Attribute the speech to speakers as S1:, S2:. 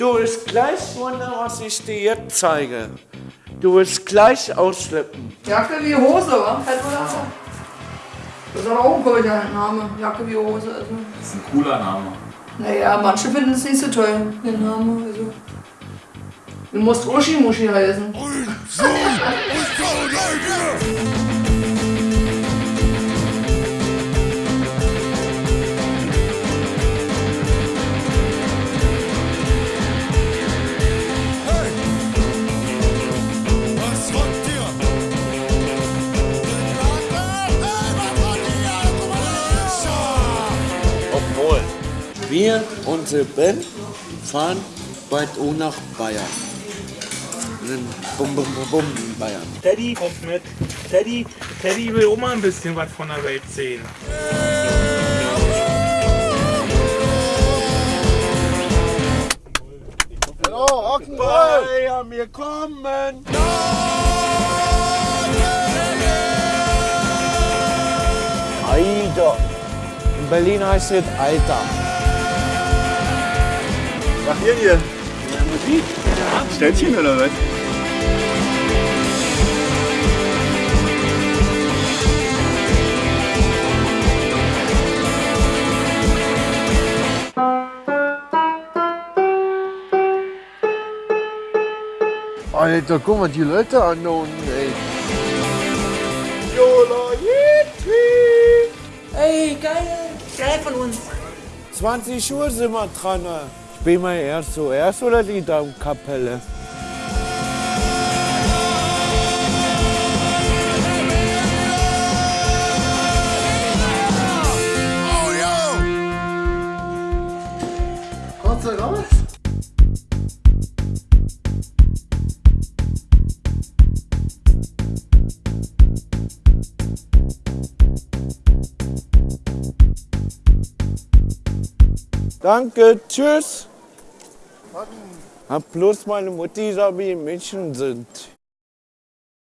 S1: Du wirst gleich wundern, was ich dir jetzt zeige. Du wirst gleich ausschleppen.
S2: Jacke wie Hose, wa? Fällt mir das? Das ist aber auch ein komischer Name. Jacke wie Hose. Also.
S3: Das ist ein cooler Name.
S2: Naja, manche finden es nicht so toll, den Namen. Also. Du musst Uschi Muschi heißen.
S4: Was
S1: wir, unsere Band, fahren bald auch nach Bayern. Bum, bum, bum, bum in Bayern.
S5: Teddy kommt mit. Teddy, Teddy will auch mal ein bisschen was von der Welt sehen.
S4: Hallo, Rock'n'Roll!
S1: Bayern, wir kommen! Alter. In Berlin heißt es Alter.
S4: Was hier hier? Musik? Städtchen oder was?
S1: Alter, guck mal die Leute an da unten, ey.
S2: Ey, geil! Geil von uns.
S1: 20 Uhr sind wir dran. Bin mal erst so erst oder die raus? Danke, tschüss. Hab bloß meine Mutti gesagt, wie in München sind.